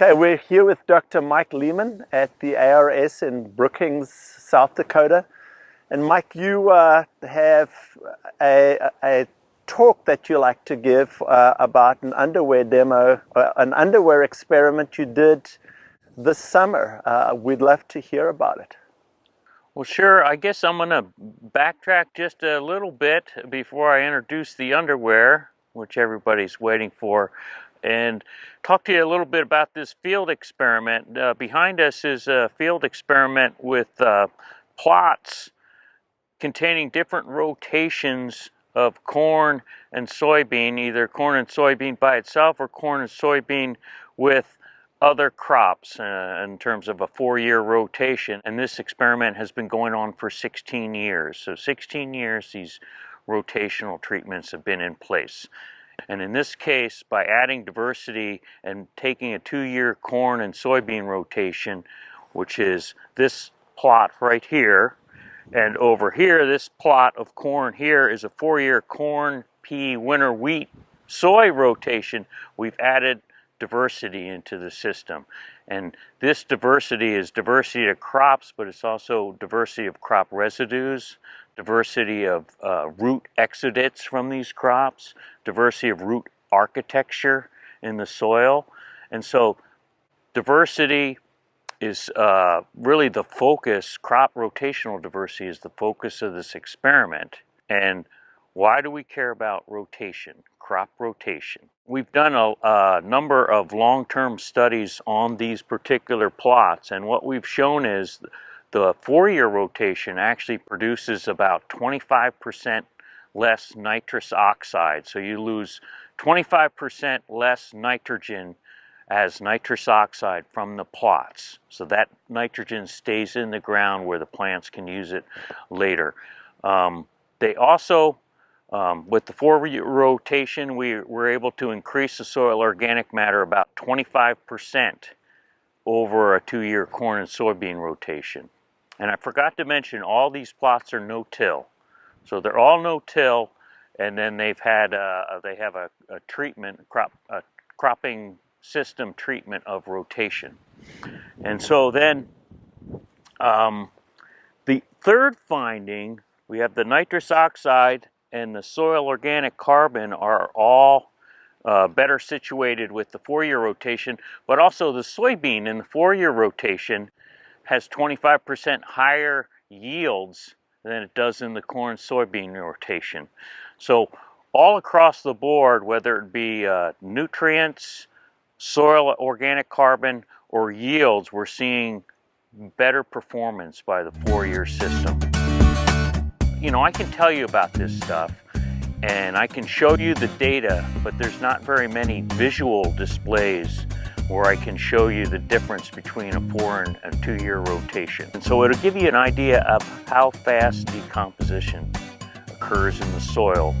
Okay, we're here with Dr. Mike Lehman at the ARS in Brookings, South Dakota. And Mike, you uh, have a, a, talk that you like to give uh, about an underwear demo, uh, an underwear experiment you did this summer. Uh, we'd love to hear about it. Well, sure. I guess I'm going to backtrack just a little bit before I introduce the underwear, which everybody's waiting for and talk to you a little bit about this field experiment. Uh, behind us is a field experiment with uh, plots containing different rotations of corn and soybean, either corn and soybean by itself or corn and soybean with other crops uh, in terms of a four-year rotation. And this experiment has been going on for 16 years. So 16 years these rotational treatments have been in place. And in this case, by adding diversity and taking a two-year corn and soybean rotation, which is this plot right here, and over here, this plot of corn here is a four-year corn, pea, winter wheat, soy rotation. We've added diversity into the system. And this diversity is diversity of crops, but it's also diversity of crop residues, diversity of uh, root exudates from these crops, diversity of root architecture in the soil. And so diversity is uh, really the focus, crop rotational diversity is the focus of this experiment. And why do we care about rotation, crop rotation? We've done a, a number of long-term studies on these particular plots and what we've shown is the four-year rotation actually produces about 25% less nitrous oxide. So you lose 25% less nitrogen as nitrous oxide from the plots. So that nitrogen stays in the ground where the plants can use it later. Um, they also, um, with the four-year rotation, we were able to increase the soil organic matter about 25% over a two-year corn and soybean rotation. And I forgot to mention all these plots are no-till. So they're all no-till and then they've had uh, they have a, a treatment crop a cropping system treatment of rotation. And so then um, the third finding, we have the nitrous oxide and the soil organic carbon are all uh, better situated with the four-year rotation, but also the soybean in the four-year rotation has 25% higher yields than it does in the corn soybean rotation. So all across the board, whether it be uh, nutrients, soil organic carbon, or yields, we're seeing better performance by the four-year system. You know, I can tell you about this stuff and I can show you the data, but there's not very many visual displays where I can show you the difference between a four and a two year rotation. And so it'll give you an idea of how fast decomposition occurs in the soil.